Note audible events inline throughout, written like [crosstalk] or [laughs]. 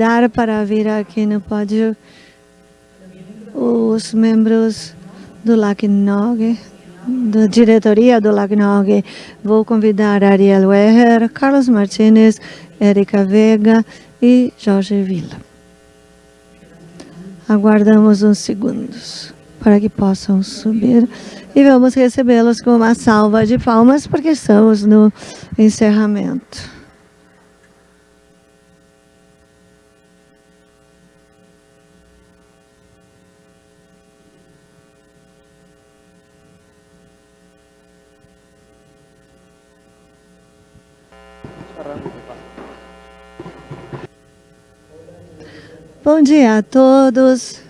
convidar para vir aqui no pódio os membros do LACNOG, da diretoria do LACNOG. Vou convidar Ariel Weher, Carlos Martinez, Erika Vega e Jorge Villa. Aguardamos uns segundos para que possam subir e vamos recebê-los com uma salva de palmas porque estamos no encerramento. Bom dia a todos.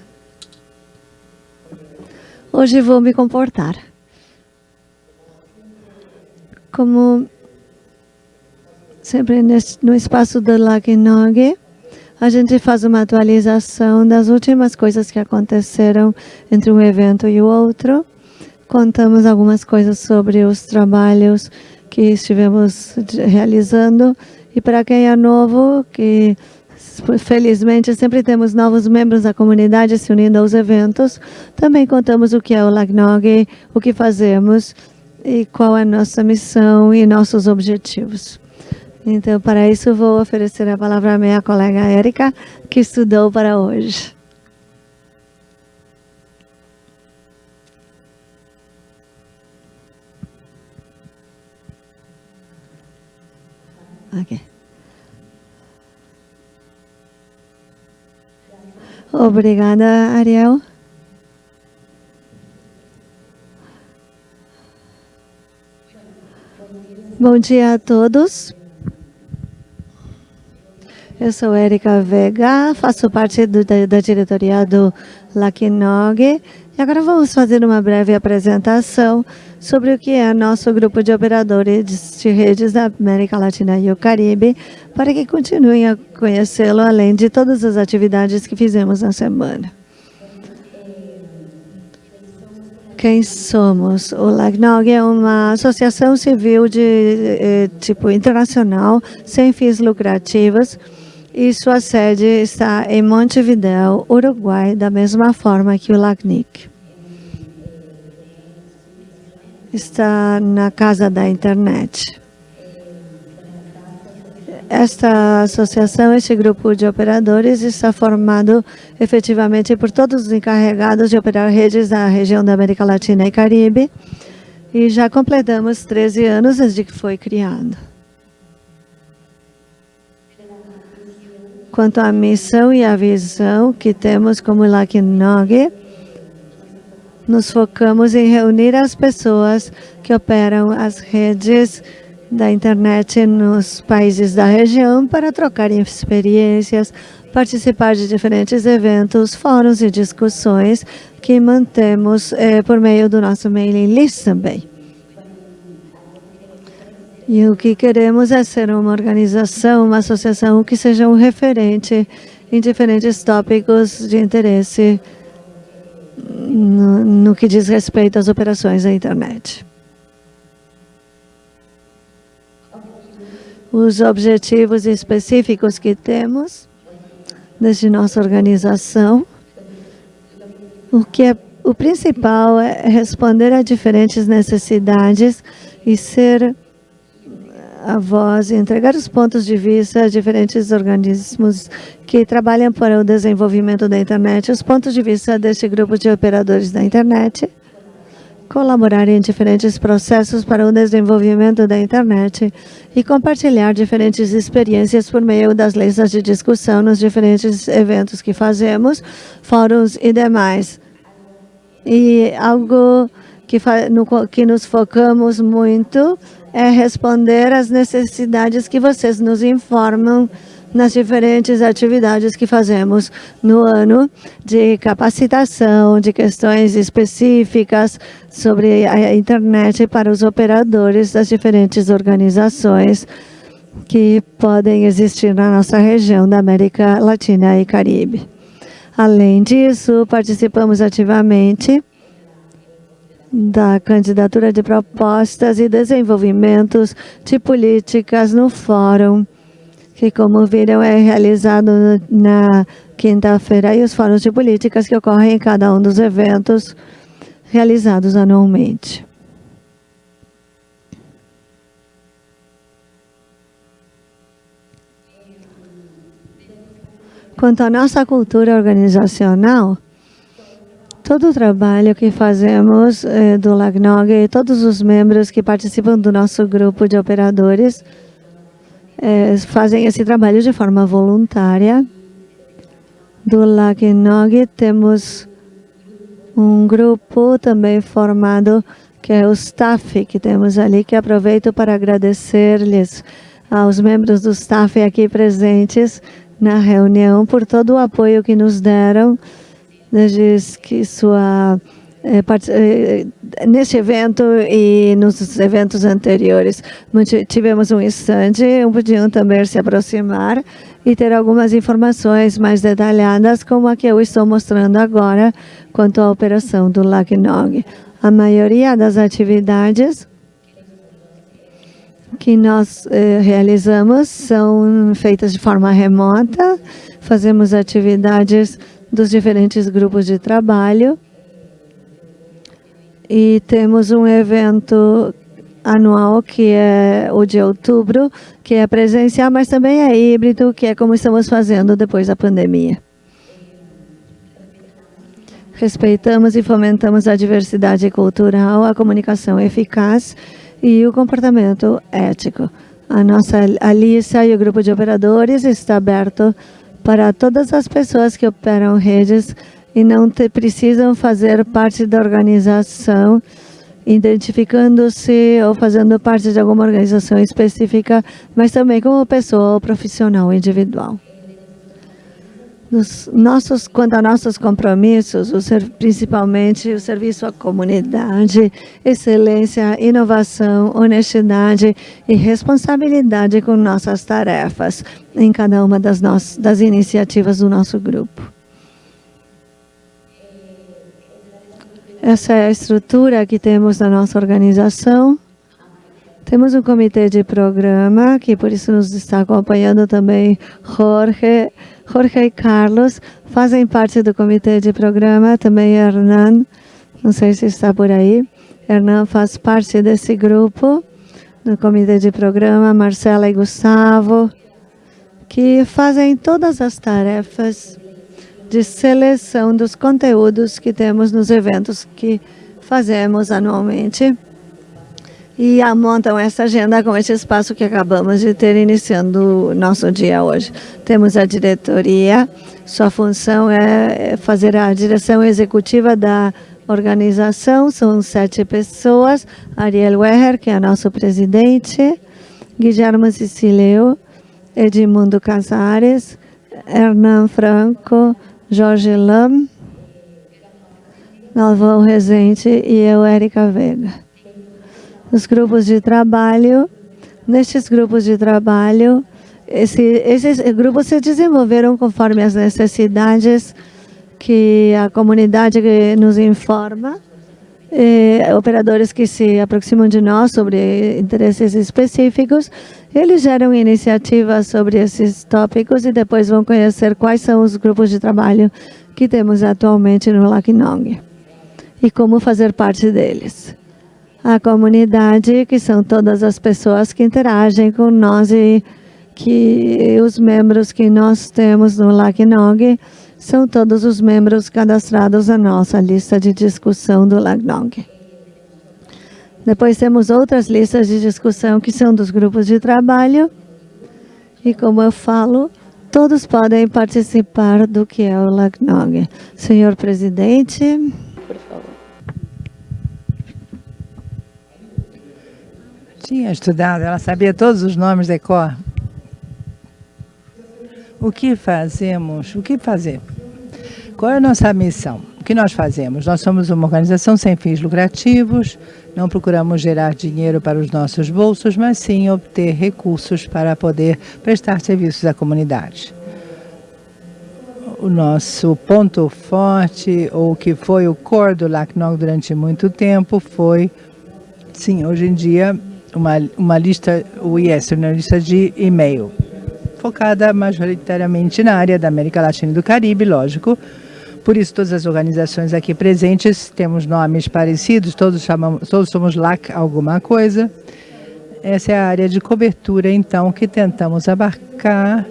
Hoje vou me comportar. Como sempre no espaço do Lagnog, a gente faz uma atualização das últimas coisas que aconteceram entre um evento e o outro. Contamos algumas coisas sobre os trabalhos que estivemos realizando. E para quem é novo, que Felizmente, sempre temos novos membros da comunidade se unindo aos eventos. Também contamos o que é o LACNOG, o que fazemos e qual é a nossa missão e nossos objetivos. Então, para isso, vou oferecer a palavra à minha colega Érica, que estudou para hoje. Okay. Obrigada, Ariel. Bom dia a todos. Eu sou Erika Vega, faço parte do, da, da, diretoria do Lakinog. E agora vamos fazer uma breve apresentação sobre o que é nosso grupo de operadores de redes da América Latina e o Caribe, para que continuem a conhecê-lo, além de todas as atividades que fizemos na semana. Quem somos? O LAGNOG é uma associação civil de eh, tipo internacional, sem fins lucrativos, e sua sede está em Montevideo, Uruguai, da mesma forma que o LACNIC está na casa da internet. Esta associação, este grupo de operadores está formado efetivamente por todos os encarregados de operar redes da região da América Latina e Caribe e já completamos 13 anos desde que foi criado. Quanto à missão e à visão que temos como LACNOG, nos focamos em reunir as pessoas que operam as redes da internet nos países da região para trocar experiências, participar de diferentes eventos, fóruns e discussões que mantemos eh, por meio do nosso mailing list também. E o que queremos é ser uma organização, uma associação que seja um referente em diferentes tópicos de interesse no, no que diz respeito às operações da internet. Os objetivos específicos que temos desde nossa organização, o que é o principal é responder a diferentes necessidades e ser a voz e entregar os pontos de vista a diferentes organismos que trabalham para o desenvolvimento da internet, os pontos de vista deste grupo de operadores da internet, colaborar em diferentes processos para o desenvolvimento da internet e compartilhar diferentes experiências por meio das listas de discussão nos diferentes eventos que fazemos, fóruns e demais. E algo que, que nos focamos muito é responder às necessidades que vocês nos informam nas diferentes atividades que fazemos no ano de capacitação, de questões específicas sobre a internet para os operadores das diferentes organizações que podem existir na nossa região da América Latina e Caribe. Além disso, participamos ativamente da candidatura de propostas e desenvolvimentos de políticas no fórum que como viram é realizado na quinta-feira e os fóruns de políticas que ocorrem em cada um dos eventos realizados anualmente. Quanto à nossa cultura organizacional, todo o trabalho que fazemos eh, do LACNOG e todos os membros que participam do nosso grupo de operadores eh, fazem esse trabalho de forma voluntária. Do LACNOG temos um grupo também formado que é o staff que temos ali, que aproveito para agradecer-lhes aos membros do staff aqui presentes na reunião por todo o apoio que nos deram desde que sua é, é, neste evento e nos eventos anteriores. Tivemos um instante, podiam também se aproximar e ter algumas informações mais detalhadas, como a que eu estou mostrando agora, quanto à operação do LACNOG. A maioria das atividades que nós eh, realizamos são feitas de forma remota, fazemos atividades dos diferentes grupos de trabalho e temos um evento anual, que é o de outubro, que é presencial, mas também é híbrido, que é como estamos fazendo depois da pandemia. Respeitamos e fomentamos a diversidade cultural, a comunicação eficaz e o comportamento ético. A nossa Alissa e o grupo de operadores está aberto para todas as pessoas que operam redes e não te, precisam fazer parte da organização, identificando-se ou fazendo parte de alguma organização específica, mas também como pessoa ou profissional individual. Nos nossos, quanto a nossos compromissos, o ser, principalmente o serviço à comunidade, excelência, inovação, honestidade e responsabilidade com nossas tarefas em cada uma das, nossas, das iniciativas do nosso grupo. Essa é a estrutura que temos na nossa organização. Temos um comitê de programa, que por isso nos está acompanhando também Jorge, Jorge e Carlos, fazem parte do comitê de programa, também Hernan, não sei se está por aí. Hernan faz parte desse grupo, do comitê de programa, Marcela e Gustavo, que fazem todas as tarefas de seleção dos conteúdos que temos nos eventos que fazemos anualmente e montam essa agenda com esse espaço que acabamos de ter iniciando nosso dia hoje. Temos a diretoria, sua função é fazer a direção executiva da organização, são sete pessoas, Ariel Weher, que é nosso presidente, Guilherme Sicileu, Edmundo Casares, Hernan Franco, Jorge Lam, Galvão Rezende e eu, Érica Vega nos grupos de trabalho. Nestes grupos de trabalho, esse, esses grupos se desenvolveram conforme as necessidades que a comunidade nos informa, operadores que se aproximam de nós sobre interesses específicos, eles geram iniciativas sobre esses tópicos e depois vão conhecer quais são os grupos de trabalho que temos atualmente no Lakinong e como fazer parte deles a comunidade, que são todas as pessoas que interagem com nós e que os membros que nós temos no LACNOG são todos os membros cadastrados na nossa lista de discussão do LACNOG. Depois temos outras listas de discussão que são dos grupos de trabalho. E como eu falo, todos podem participar do que é o LACNOG. Senhor presidente... tinha estudado, ela sabia todos os nomes de cor. O que fazemos? O que fazer? Qual é a nossa missão? O que nós fazemos? Nós somos uma organização sem fins lucrativos, não procuramos gerar dinheiro para os nossos bolsos, mas sim obter recursos para poder prestar serviços à comunidade. O nosso ponto forte, ou que foi o core do LACNOG durante muito tempo, foi, sim, hoje em dia, uma, uma lista, o yes, uma lista de e-mail. focada majoritariamente na área da América Latina e do Caribe, lógico. Por isso, todas as organizações aqui presentes temos nomes parecidos, todos, chamamos, todos somos LAC alguma coisa. Essa é a área de cobertura, então, que tentamos abarcar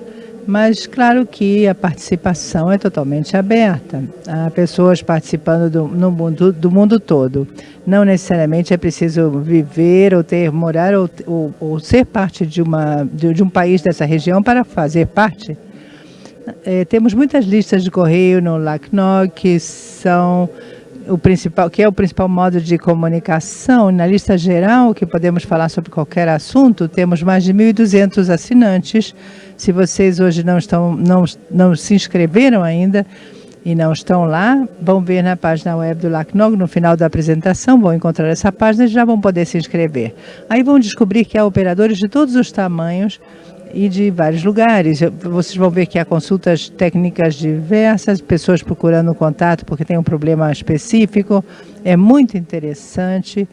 mas claro que a participação é totalmente aberta. Há pessoas participando do, no mundo, do mundo todo. Não necessariamente é preciso viver ou ter, morar ou, ou, ou ser parte de, uma, de, de, um país dessa região para fazer parte. É, temos muitas listas de correio no LACNOG que são o principal, que é o principal modo de comunicação. Na lista geral, que podemos falar sobre qualquer assunto, temos mais de 1.200 assinantes se vocês hoje não, estão, não, não se inscreveram ainda e não estão lá, vão ver na página web do LACNOG, no final da apresentação, vão encontrar essa página e já vão poder se inscrever. Aí vão descobrir que há operadores de todos os tamanhos e de vários lugares. Vocês vão ver que há consultas técnicas diversas, pessoas procurando contato porque tem um problema específico. É muito interessante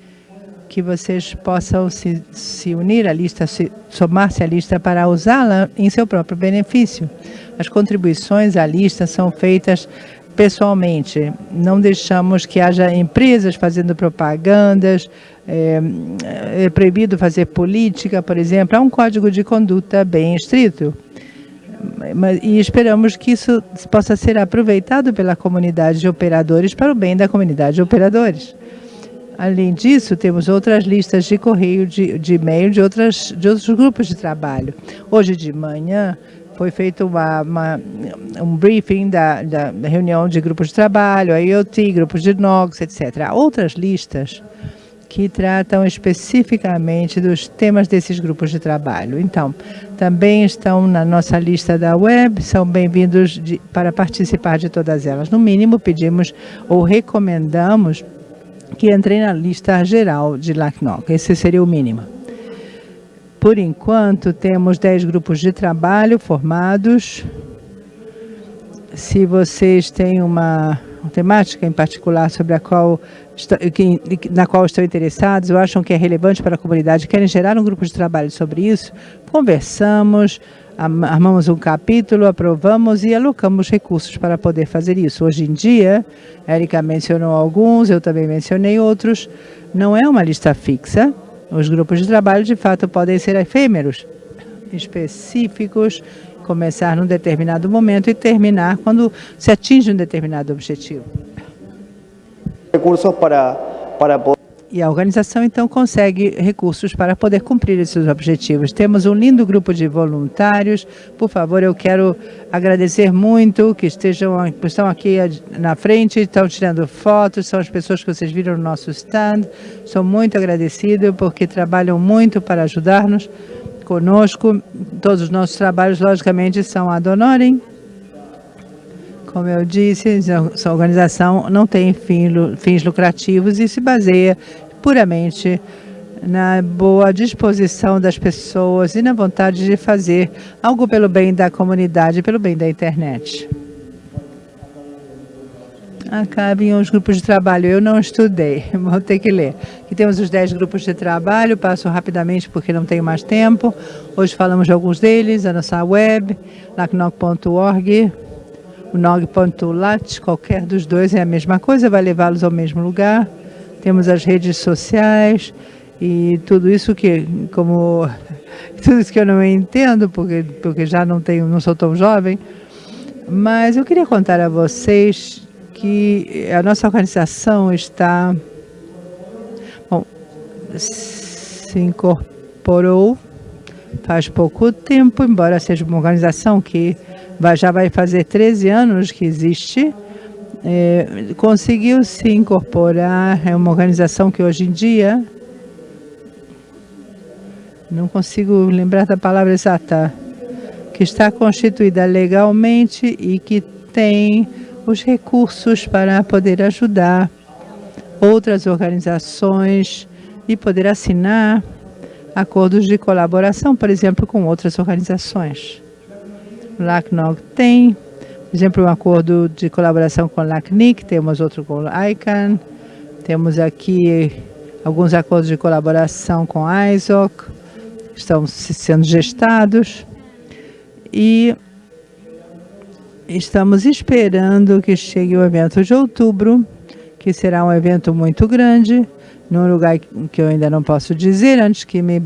que vocês possam se, se unir à lista, somar-se à lista para usá-la em seu próprio benefício. As contribuições à lista são feitas pessoalmente. Não deixamos que haja empresas fazendo propagandas, é, é proibido fazer política, por exemplo. Há um código de conduta bem estrito. E esperamos que isso possa ser aproveitado pela comunidade de operadores para o bem da comunidade de operadores. Além disso, temos outras listas de correio, de, de e-mail de, outras, de outros grupos de trabalho. Hoje de manhã foi feito uma, uma, um briefing da, da, reunião de grupos de trabalho, IoT, grupos de NOGS, etc. Há outras listas que tratam especificamente dos temas desses grupos de trabalho. Então, também estão na nossa lista da web, são bem-vindos para participar de todas elas. No mínimo, pedimos ou recomendamos que entrei na lista geral de LACNOC. Esse seria o mínimo. Por enquanto, temos 10 grupos de trabalho formados. Se vocês têm uma, uma temática em particular sobre a qual, na qual estão interessados ou acham que é relevante para a comunidade, querem gerar um grupo de trabalho sobre isso, conversamos, armamos um capítulo, aprovamos e alocamos recursos para poder fazer isso. Hoje em dia, Érica mencionou alguns, eu também mencionei outros, não é uma lista fixa. Os grupos de trabalho, de fato, podem ser efêmeros, específicos, começar num determinado momento e terminar quando se atinge um determinado objetivo. Recursos para, para poder e a organização, então, consegue recursos para poder cumprir esses objetivos. Temos um lindo grupo de voluntários. Por favor, eu quero agradecer muito que estejam estão aqui na frente, estão tirando fotos, são as pessoas que vocês viram no nosso stand. Sou muito agradecido porque trabalham muito para ajudar-nos conosco. Todos os nossos trabalhos, logicamente, são ad honorem. Como eu disse, essa organização não tem fins lucrativos e se baseia puramente na boa disposição das pessoas e na vontade de fazer algo pelo bem da comunidade, pelo bem da internet. Acabem os grupos de trabalho. Eu não estudei, [laughs] vou ter que ler. Aqui temos os 10 grupos de trabalho, passo rapidamente porque não tenho mais tempo. Hoje falamos de alguns deles, a nossa web, lacnoc.org, o nog.lat, qualquer dos dois é a mesma coisa, vai levá-los ao mesmo lugar. Temos as redes sociais e tudo isso que, como, [laughs] tudo isso que eu não entendo, porque, porque já não tenho, não sou tão jovem, mas eu queria contar a vocês que a nossa organização está, bom, se incorporou faz pouco tempo, embora seja uma organização que vai, já vai fazer 13 anos que existe, é, conseguiu se incorporar, é uma organização que hoje em dia, não consigo lembrar da palavra exata, que está constituída legalmente e que tem os recursos para poder ajudar outras organizações e poder assinar acordos de colaboração, por exemplo, com outras organizações. LACNOG tem, por exemplo, um acordo de colaboração com LACNIC, temos outro com ICANN, temos aqui alguns acordos de colaboração com a ISOC, estão sendo gestados. E estamos esperando que chegue o evento de outubro, que será um evento muito grande, num lugar que eu ainda não posso dizer, antes que me,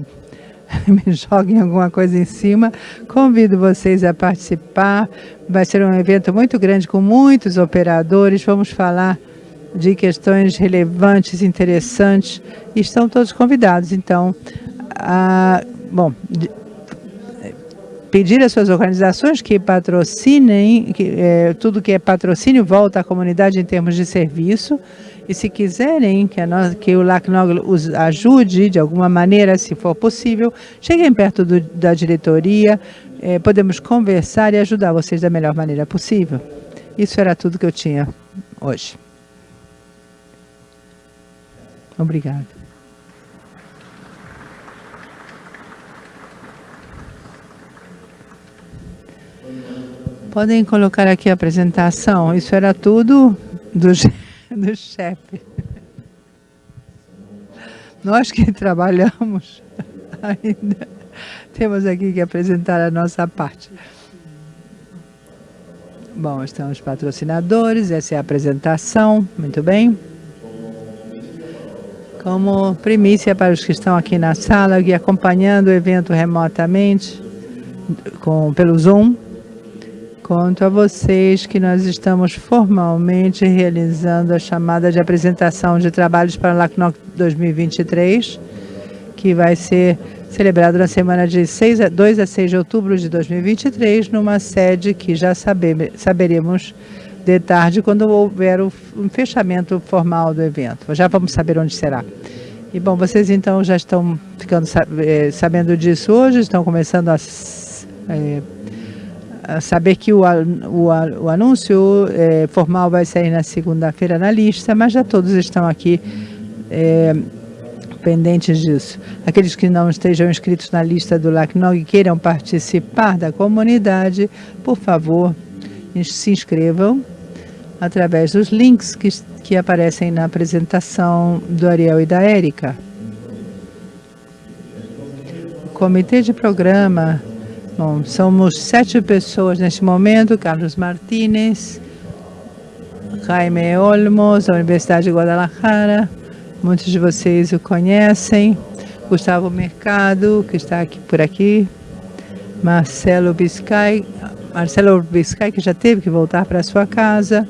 [laughs] me joguem alguma coisa em cima. Convido vocês a participar. Vai ser um evento muito grande, com muitos operadores. Vamos falar de questões relevantes, interessantes. Estão todos convidados. Então, a, bom, pedir às suas organizações que patrocinem, que, é, tudo que é patrocínio volta à comunidade em termos de serviço, e se quiserem que, nós, que o LACNOG os ajude de alguma maneira, se for possível, cheguem perto do, da diretoria, é, podemos conversar e ajudar vocês da melhor maneira possível. Isso era tudo que eu tinha hoje. Obrigada. Podem colocar aqui a apresentação. Isso era tudo do, [laughs] do chefe. Nós que trabalhamos [laughs] ainda temos aqui que apresentar a nossa parte. Bom, estão os patrocinadores, essa é a apresentação, muito bem. Como primícia para os que estão aqui na sala e acompanhando o evento remotamente com, pelo Zoom, conto a vocês que nós estamos formalmente realizando a chamada de apresentação de trabalhos para a LACNOC 2023, que vai ser celebrado na semana de 6 a, 2 a 6 de outubro de 2023, numa sede que já saber, saberemos de tarde, quando houver o fechamento formal do evento. Já vamos saber onde será. E, bom, vocês então já estão ficando eh, sabendo disso hoje, estão começando a é, saber que o, o, o anúncio é, formal vai sair na segunda-feira na lista, mas já todos estão aqui é, pendentes disso. Aqueles que não estejam inscritos na lista do LACNOG e queiram participar da comunidade, por favor, se inscrevam através dos links que, que aparecem na apresentação do Ariel e da Érica. O comitê de programa Bom, somos sete pessoas neste momento, Carlos Martínez, Jaime Olmos, da Universidade de Guadalajara, muitos de vocês o conhecem, Gustavo Mercado, que está aqui por aqui, Marcelo Biscay, Marcelo Biscay, que já teve que voltar para sua casa,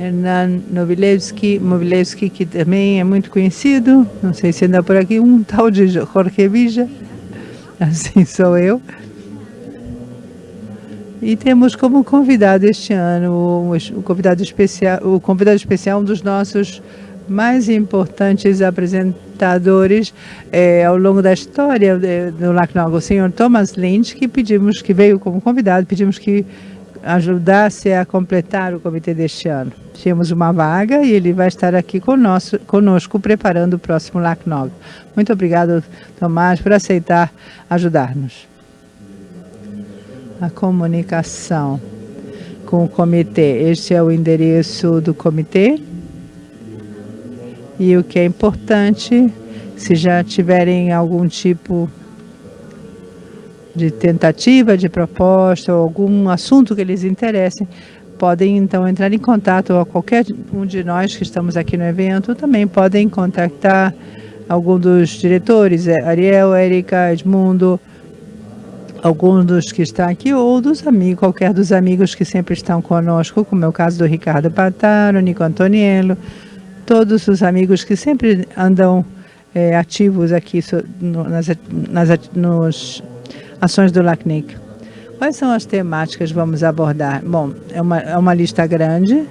Hernan Novilevski, Movilevski, que também é muito conhecido, não sei se anda por aqui, um tal de Jorge Villa, [laughs] assim sou eu. E temos como convidado este ano, o convidado especial, o convidado especial, um dos nossos mais importantes apresentadores é, ao longo da história do LACNOG, o senhor Thomas Lynch, que pedimos, que veio como convidado, pedimos que ajudasse a completar o comitê deste ano. Tínhamos uma vaga e ele vai estar aqui conosco, conosco preparando o próximo LACNOG. Muito obrigado, Tomás, por aceitar ajudar-nos a comunicação com o comitê. Este é o endereço do comitê. E o que é importante, se já tiverem algum tipo de tentativa, de proposta, ou algum assunto que eles interessem, podem então entrar em contato a qualquer um de nós que estamos aqui no evento, também podem contactar algum dos diretores, é, Ariel, Erika, Edmundo, alguns dos que estão aqui ou dos amigos, qualquer dos amigos que sempre estão conosco, como é o caso do Ricardo Pataro, Nico Antoniello, todos os amigos que sempre andam é, ativos aqui no, nas, nas nos ações do LACNIC. Quais são as temáticas que vamos abordar? Bom, é uma, é uma lista grande,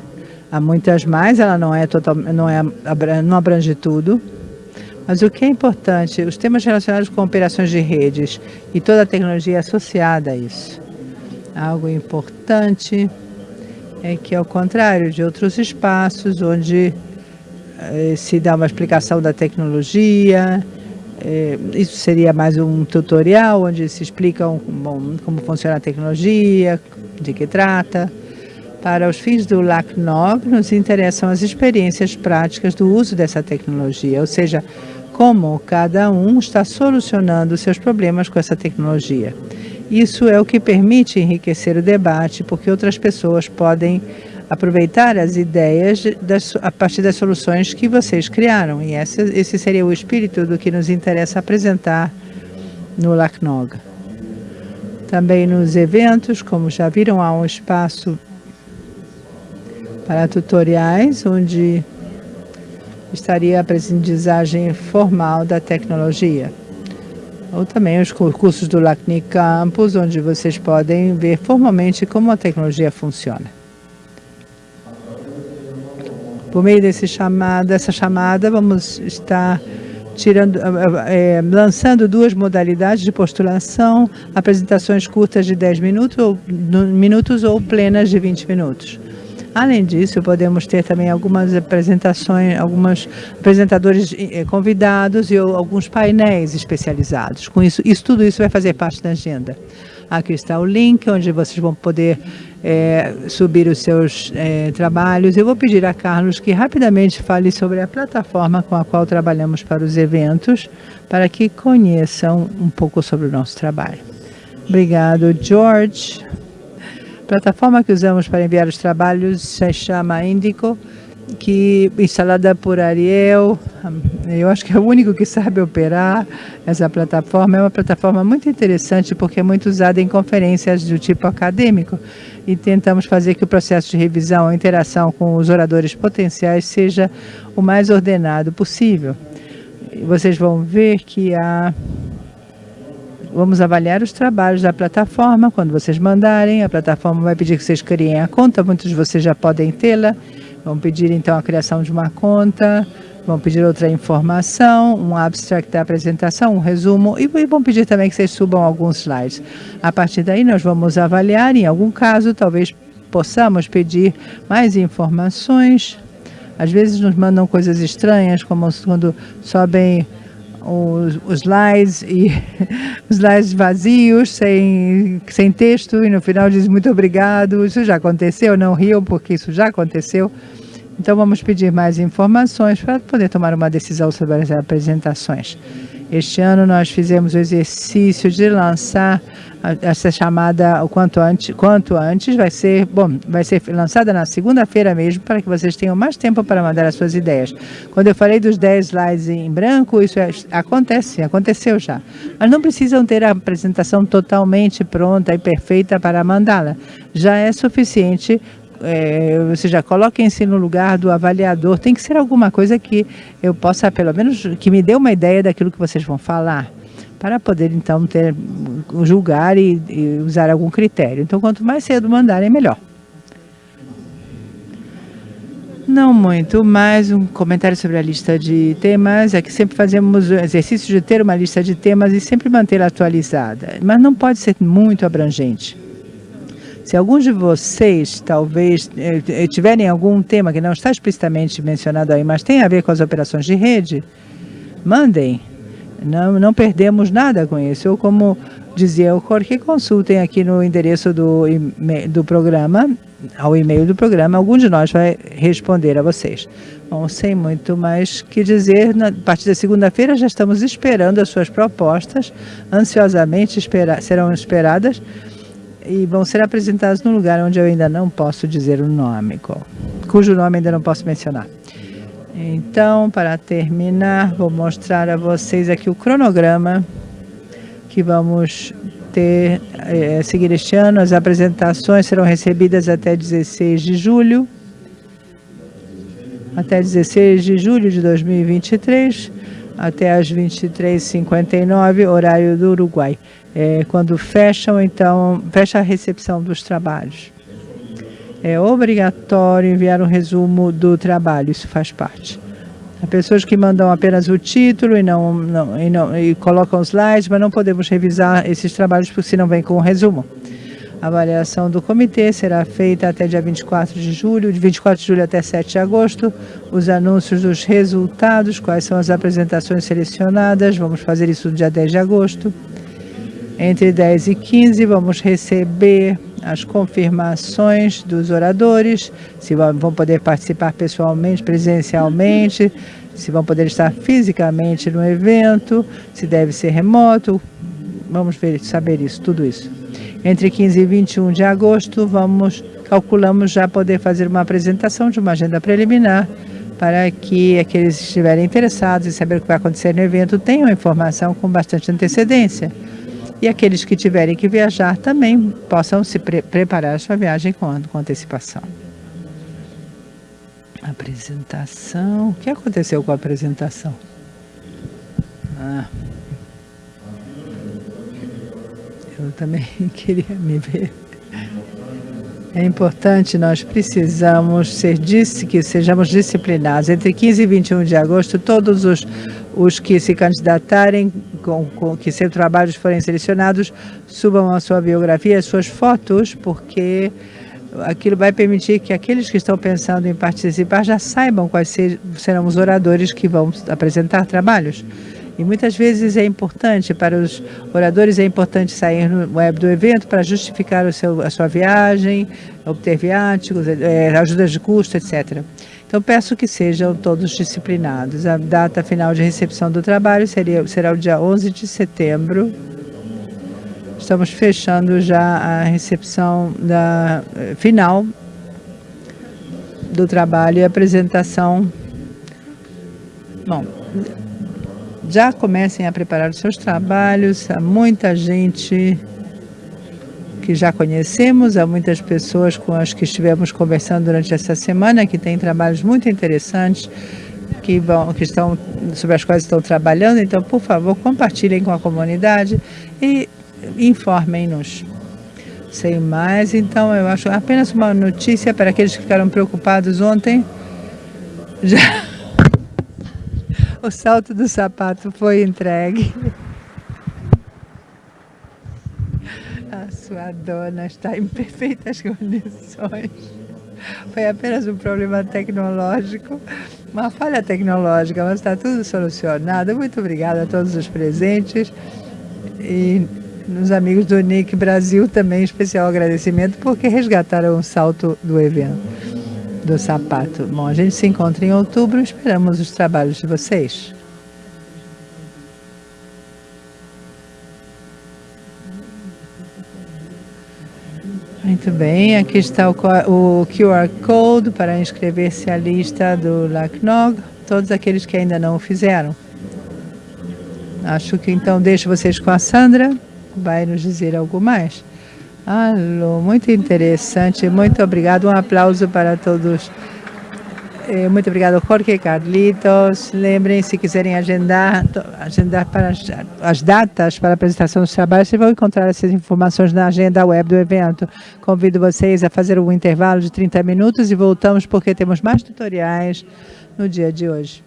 há muitas mais, ela não é total, não é não abrange tudo, mas o que é importante, os temas relacionados com operações de redes e toda a tecnologia associada a isso. Algo importante é que, ao contrário de outros espaços onde eh, se dá uma explicação da tecnologia, eh, isso seria mais um tutorial onde se explica um, bom, como funciona a tecnologia, de que trata. Para os fins do LACNOG, nos interessam as experiências práticas do uso dessa tecnologia, ou seja, como cada um está solucionando seus problemas com essa tecnologia. Isso é o que permite enriquecer o debate, porque outras pessoas podem aproveitar as ideias das, a partir das soluções que vocês criaram. E esse, esse seria o espírito do que nos interessa apresentar no LACNOG. Também nos eventos, como já viram, há um espaço para tutoriais, onde estaria a aprendizagem formal da tecnologia. Ou também os cursos do LACNIC Campus, onde vocês podem ver formalmente como a tecnologia funciona. Por meio desse chamada, dessa chamada, vamos estar tirando, é, lançando duas modalidades de postulação, apresentações curtas de 10 minutos ou, minutos ou plenas de 20 minutos. Além disso, podemos ter também algumas apresentações, alguns apresentadores eh, convidados e alguns painéis especializados. Com isso, isso, tudo isso vai fazer parte da agenda. Aqui está o link onde vocês vão poder é, subir os seus é, trabalhos. Eu vou pedir a Carlos que rapidamente fale sobre a plataforma com a qual trabalhamos para os eventos, para que conheçam um pouco sobre o nosso trabalho. Obrigado, George. Plataforma que usamos para enviar os trabalhos se chama Indico, que instalada por Ariel, eu acho que é o único que sabe operar essa plataforma. É uma plataforma muito interessante porque é muito usada em conferências do tipo acadêmico e tentamos fazer que o processo de revisão, a interação com os oradores potenciais seja o mais ordenado possível. Vocês vão ver que a Vamos avaliar os trabalhos da plataforma. Quando vocês mandarem, a plataforma vai pedir que vocês criem a conta. Muitos de vocês já podem tê-la. Vão pedir, então, a criação de uma conta. Vão pedir outra informação, um abstract da apresentação, um resumo. E vão pedir também que vocês subam alguns slides. A partir daí, nós vamos avaliar. Em algum caso, talvez possamos pedir mais informações. Às vezes nos mandam coisas estranhas, como quando sobem os, os slides e [laughs] os slides vazios, sem, sem texto, e no final diz muito obrigado. Isso já aconteceu, não riam, porque isso já aconteceu. Então, vamos pedir mais informações para poder tomar uma decisão sobre as apresentações. Este ano nós fizemos o exercício de lançar essa chamada o quanto antes, quanto antes vai ser, bom, vai ser lançada na segunda-feira mesmo para que vocês tenham mais tempo para mandar as suas ideias. Quando eu falei dos 10 slides em branco, isso é, acontece, aconteceu já. Mas não precisam ter a apresentação totalmente pronta e perfeita para mandá-la. Já é suficiente é, você já coloquem-se no lugar do avaliador. Tem que ser alguma coisa que eu possa, pelo menos, que me dê uma ideia daquilo que vocês vão falar, para poder, então, ter, julgar e, e usar algum critério. Então, quanto mais cedo mandarem, melhor. Não muito mais um comentário sobre a lista de temas. É que sempre fazemos o exercício de ter uma lista de temas e sempre mantê-la atualizada. Mas não pode ser muito abrangente. Se alguns de vocês talvez eh, eh, tiverem algum tema que não está explicitamente mencionado aí, mas tem a ver com as operações de rede, mandem. Não, não perdemos nada com isso. Ou como dizia o Jorge, consultem aqui no endereço do, do programa, ao e-mail do programa, algum de nós vai responder a vocês. Bom, sem muito mais que dizer, na partir da segunda-feira já estamos esperando as suas propostas, ansiosamente espera, serão esperadas e vão ser apresentados num lugar onde eu ainda não posso dizer o nome, cujo nome ainda não posso mencionar. Então, para terminar, vou mostrar a vocês aqui o cronograma que vamos ter, é, seguir este ano. As apresentações serão recebidas até 16 de julho, até 16 de julho de 2023, até às 23h59, horário do Uruguai é, quando fecham, então, fecha a recepção dos trabalhos. É obrigatório enviar um resumo do trabalho, isso faz parte. Há pessoas que mandam apenas o título e não, não, e não e colocam slides, mas não podemos revisar esses trabalhos porque se não vem com o um resumo. A avaliação do comitê será feita até dia 24 de julho, de 24 de julho até 7 de agosto. Os anúncios dos resultados, quais são as apresentações selecionadas, vamos fazer isso no dia 10 de agosto. Entre 10 e 15, vamos receber as confirmações dos oradores, se vão poder participar pessoalmente, presencialmente, se vão poder estar fisicamente no evento, se deve ser remoto, vamos ver, saber isso, tudo isso. Entre 15 e 21 de agosto, vamos, calculamos já poder fazer uma apresentação de uma agenda preliminar para que aqueles que estiverem interessados em saber o que vai acontecer no evento tenham informação com bastante antecedência. E aqueles que tiverem que viajar também possam se pre preparar a sua viagem com, com antecipação. Apresentação. O que aconteceu com a apresentação? Ah. Eu também [laughs] queria me ver. É importante, nós precisamos ser que sejamos disciplinados. Entre 15 e 21 de agosto, todos os, os que se candidatarem, com, com que seus trabalhos forem selecionados, subam a sua biografia, as suas fotos, porque aquilo vai permitir que aqueles que estão pensando em participar já saibam quais serão os oradores que vão apresentar trabalhos. E muitas vezes é importante para os oradores, é importante sair no web do evento para justificar o seu, a sua viagem, obter viáticos, é, ajudas de custo, etc. Então, peço que sejam todos disciplinados. A data final de recepção do trabalho seria, será o dia 11 de setembro. Estamos fechando já a recepção da, eh, final do trabalho e apresentação. Bom, já comecem a preparar os seus trabalhos. Há muita gente que já conhecemos, há muitas pessoas com as que estivemos conversando durante essa semana que têm trabalhos muito interessantes que, vão, que estão, sobre as quais estão trabalhando. Então, por favor, compartilhem com a comunidade e informem-nos. Sem mais, então, eu acho apenas uma notícia para aqueles que ficaram preocupados ontem. Já [laughs] o salto do sapato foi entregue. A sua dona está em perfeitas [laughs] condições. Foi apenas um problema tecnológico, uma falha tecnológica, mas está tudo solucionado. Muito obrigada a todos os presentes e nos amigos do Nick Brasil também especial agradecimento porque resgataram o salto do evento do sapato. Bom, a gente se encontra em outubro, esperamos os trabalhos de vocês. Muito bem, aqui está o, QR Code para inscrever-se à lista do LACNOG, todos aqueles que ainda não o fizeram. Acho que então deixo vocês com a Sandra, vai nos dizer algo mais. Alô, muito interessante, muito obrigado. Um aplauso para todos. Eh, muito obrigado, Jorge Carlitos. Lembrem, se quiserem agendar, agendar para as, as datas para a apresentação dos trabalhos, vocês vão encontrar essas informações na agenda web do evento. Convido vocês a fazer um intervalo de 30 minutos e voltamos porque temos mais tutoriais no dia de hoje.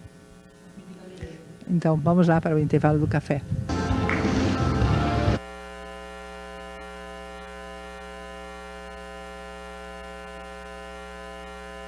Então, vamos lá para o intervalo do café.